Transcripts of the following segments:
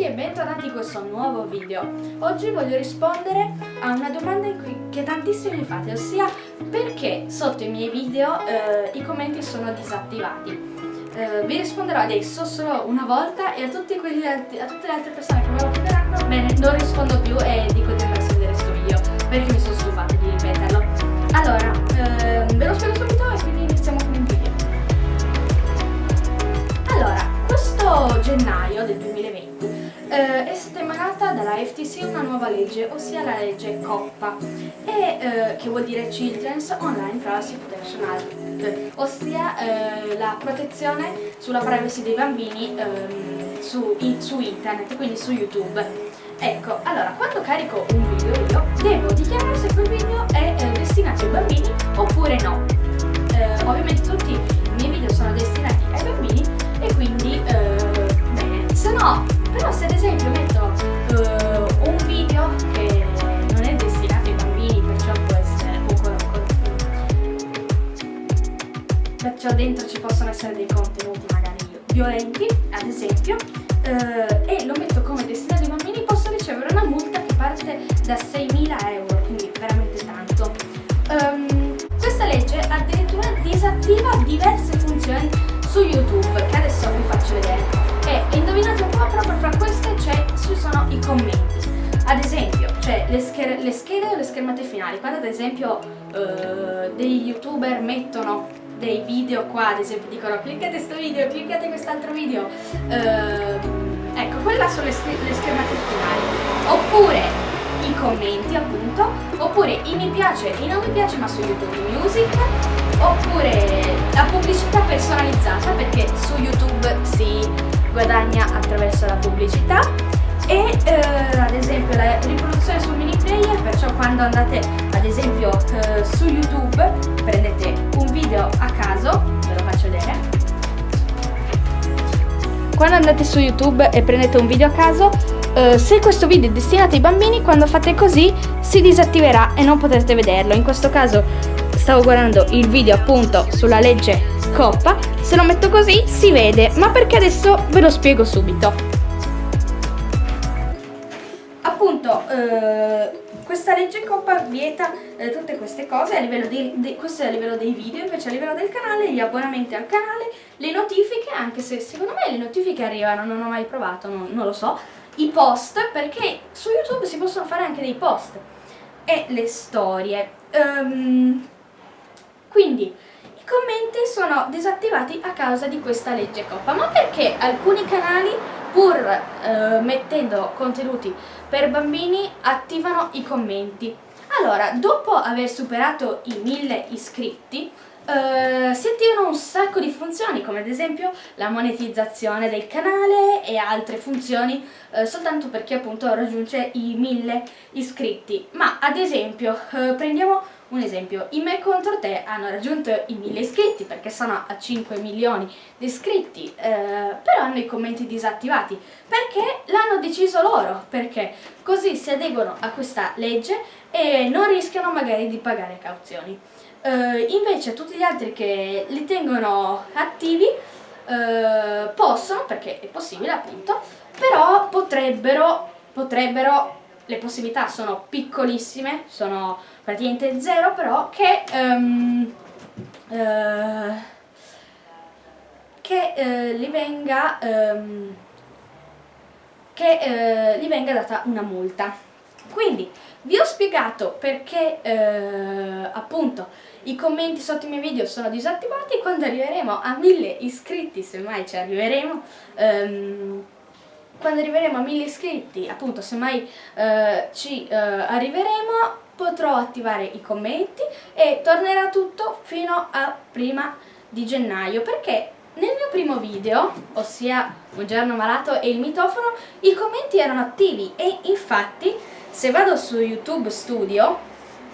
tutti e bentornati in questo nuovo video. Oggi voglio rispondere a una domanda che tantissimi mi fate, ossia perché sotto i miei video eh, i commenti sono disattivati. Eh, vi risponderò adesso solo una volta e a, quelli, a tutte le altre persone che me lo bene, non rispondo più e dico di andarsi a vedere questo video perché mi sono stufata di ripeterlo. Allora, eh, ve lo spiego subito FTC una nuova legge, ossia la legge COPPA, e, eh, che vuol dire Children's Online Privacy Protection Act, ossia eh, la protezione sulla privacy dei bambini ehm, su, in, su internet, quindi su YouTube. Ecco, allora, quando carico un video io devo dichiarare se quel video è eh, destinato ai bambini oppure no. Eh, ovviamente tutti i miei video sono destinati ai bambini e quindi, eh, bene, se no, però se ad esempio metto perciò dentro ci possono essere dei contenuti magari violenti, ad esempio, eh, e lo metto come destinato ai bambini, posso ricevere una multa che parte da 6.000 euro, quindi veramente tanto. Um, questa legge addirittura disattiva diverse funzioni su YouTube, che adesso vi faccio vedere. E indovinate un po', proprio fra queste ci sono i commenti. Ad esempio, cioè le, schede, le schede o le schermate finali. Quando ad esempio uh, dei youtuber mettono dei video qua, ad esempio dicono cliccate questo video, cliccate quest'altro video. Uh, ecco, quelle sono le, le schermate finali. Oppure i commenti appunto, oppure i mi piace e i non mi piace ma su YouTube Music, oppure la pubblicità personalizzata perché su YouTube si guadagna attraverso la pubblicità e eh, ad esempio la riproduzione sul mini player, perciò quando andate ad esempio eh, su YouTube Quando andate su YouTube e prendete un video a caso, eh, se questo video è destinato ai bambini, quando fate così si disattiverà e non potrete vederlo. In questo caso stavo guardando il video appunto sulla legge Coppa, se lo metto così si vede, ma perché adesso ve lo spiego subito. Appunto, eh, questa legge Coppa vieta eh, tutte queste cose a livello di, di, questo è a livello dei video, invece a livello del canale, gli abbonamenti al canale, le notifiche, anche se secondo me le notifiche arrivano, non ho mai provato, non, non lo so, i post, perché su YouTube si possono fare anche dei post, e le storie. Um, quindi i commenti sono disattivati a causa di questa legge Coppa, ma perché alcuni canali pur eh, mettendo contenuti per bambini attivano i commenti? Allora, dopo aver superato i 1000 iscritti, Uh, si attivano un sacco di funzioni come ad esempio la monetizzazione del canale e altre funzioni uh, soltanto perché appunto raggiunge i 1000 iscritti ma ad esempio uh, prendiamo un esempio, i me contro te hanno raggiunto i 1000 iscritti perché sono a 5 milioni di iscritti, eh, però hanno i commenti disattivati perché l'hanno deciso loro, perché così si adeguano a questa legge e non rischiano magari di pagare cauzioni. Eh, invece tutti gli altri che li tengono attivi eh, possono, perché è possibile appunto, però potrebbero, potrebbero le possibilità sono piccolissime, sono praticamente zero, però che, um, uh, che uh, gli venga um, che uh, gli venga data una multa. Quindi vi ho spiegato perché appunto i commenti sotto i miei video sono disattivati quando arriveremo a 1000 iscritti, se mai ci arriveremo. Um, quando arriveremo a 1000 iscritti, appunto se mai eh, ci eh, arriveremo, potrò attivare i commenti e tornerà tutto fino a prima di gennaio, perché nel mio primo video, ossia Un giorno malato e il mitofono, i commenti erano attivi e infatti se vado su YouTube Studio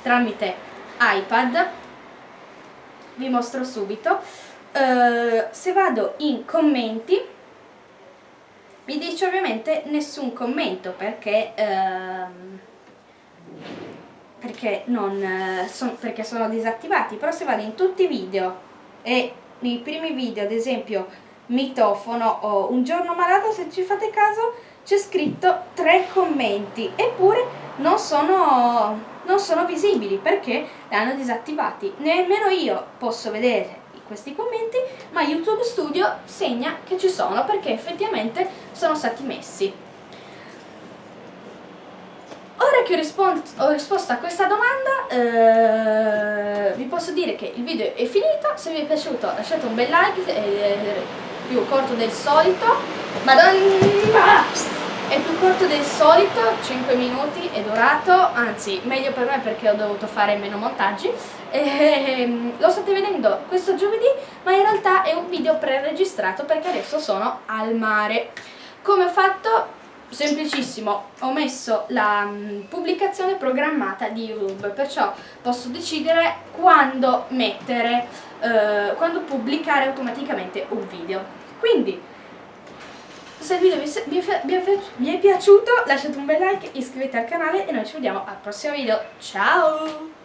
tramite iPad, vi mostro subito, eh, se vado in commenti mi dice ovviamente nessun commento perché, ehm, perché, non, eh, son, perché sono disattivati, però se vado in tutti i video e nei primi video ad esempio mitofono o un giorno malato se ci fate caso c'è scritto tre commenti, eppure non sono, non sono visibili perché li hanno disattivati. Nemmeno io posso vedere questi commenti, ma YouTube Studio segna che ci sono perché effettivamente sono stati messi. Ora che ho, rispons- ho risposto a questa domanda, eh, vi posso dire che il video è finito, se vi è piaciuto lasciate un bel like, è più corto del solito, madonna! È più corto del solito, 5 minuti è durato, anzi meglio per me perché ho dovuto fare meno montaggi. E, ehm, lo state vedendo questo giovedì, ma in realtà è un video pre-registrato perché adesso sono al mare. Come ho fatto? Semplicissimo, ho messo la um, pubblicazione programmata di YouTube, perciò posso decidere quando mettere, uh, quando pubblicare automaticamente un video. Quindi se il video vi, vi, vi è piaciuto lasciate un bel like, iscrivetevi al canale e noi ci vediamo al prossimo video. Ciao!